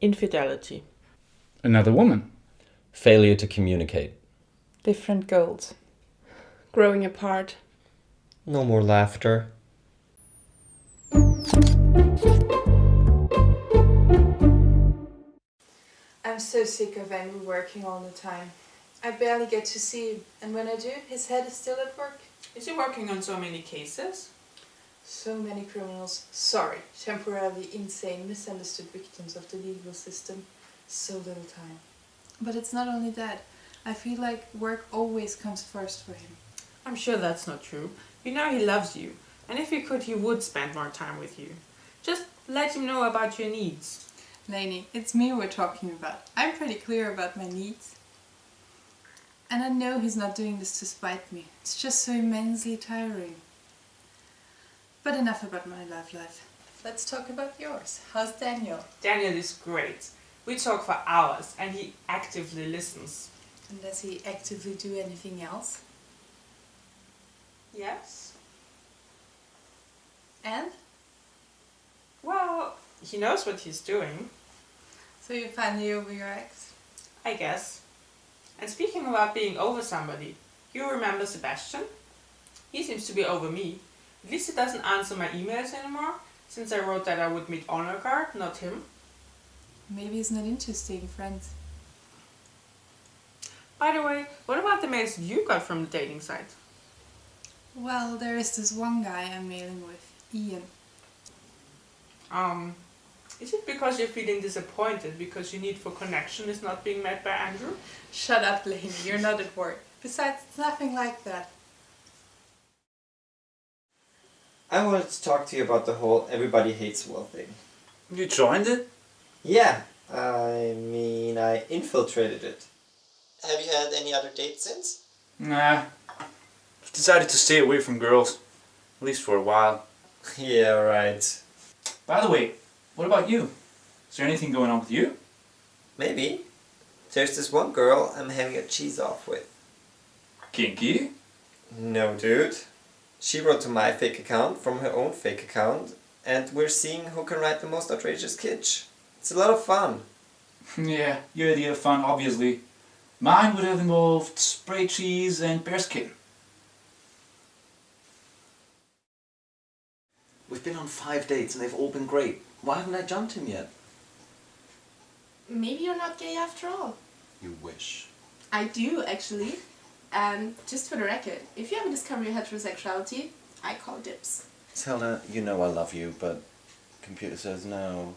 Infidelity. Another woman. Failure to communicate. Different goals. Growing apart. No more laughter. I'm so sick of Andrew working all the time. I barely get to see him, and when I do, his head is still at work. Is he working on so many cases? So many criminals, sorry, temporarily insane, misunderstood victims of the legal system. So little time. But it's not only that. I feel like work always comes first for him. I'm sure that's not true. You know he loves you, and if he could, he would spend more time with you. Just let him know about your needs. Lainey, it's me we're talking about. I'm pretty clear about my needs. And I know he's not doing this to spite me. It's just so immensely tiring. But enough about my love life. Let's talk about yours. How's Daniel? Daniel is great. We talk for hours and he actively listens. And does he actively do anything else? Yes. And? Well, he knows what he's doing, So you're finally over your ex? I guess. And speaking about being over somebody, you remember Sebastian? He seems to be over me. At least he doesn't answer my emails anymore, since I wrote that I would meet Honor Guard, not him. Maybe he's not into staying friends. By the way, what about the mails you got from the dating site? Well, there is this one guy I'm mailing with, Ian. Um, is it because you're feeling disappointed because your need for connection is not being met by Andrew? Shut up, Lainey, you're not at work. Besides, it's nothing like that. I wanted to talk to you about the whole everybody hates Will thing. You joined it? Yeah, I mean, I infiltrated it. Have you had any other dates since? Nah. I've decided to stay away from girls. At least for a while. yeah, right. By the way, what about you? Is there anything going on with you? Maybe. There's this one girl I'm having a cheese off with. Kinky? No, dude. She wrote to my fake account from her own fake account, and we're seeing who can write the most outrageous kitsch. It's a lot of fun. yeah, your idea of fun, obviously. Mine would have involved spray cheese and bearskin. We've been on five dates and they've all been great. Why haven't I jumped him yet? Maybe you're not gay after all. You wish. I do, actually. And just for the record, if you ever discover your heterosexuality, I call dibs. Zelda, you know I love you, but computer says no.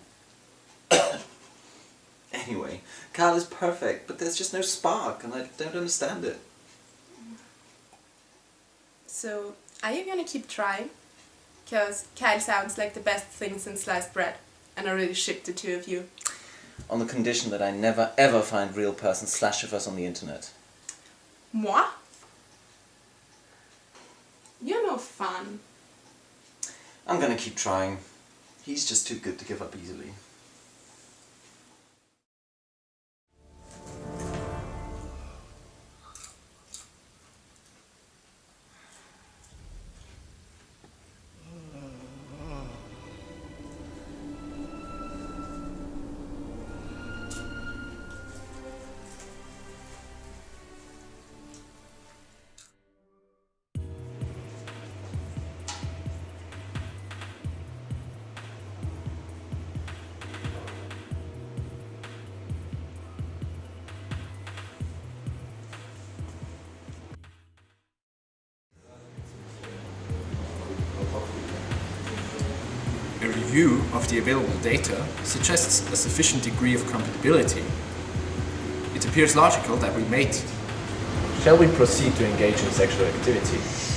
anyway, Carl is perfect, but there's just no spark and I don't understand it. So, are you gonna keep trying? Because Kyle sounds like the best thing since sliced bread. And I really ship the two of you. On the condition that I never ever find real person slash of us on the internet. Moi? You're no fun. I'm gonna keep trying. He's just too good to give up easily. Review of the available data suggests a sufficient degree of compatibility. It appears logical that we mate. Shall we proceed to engage in sexual activity?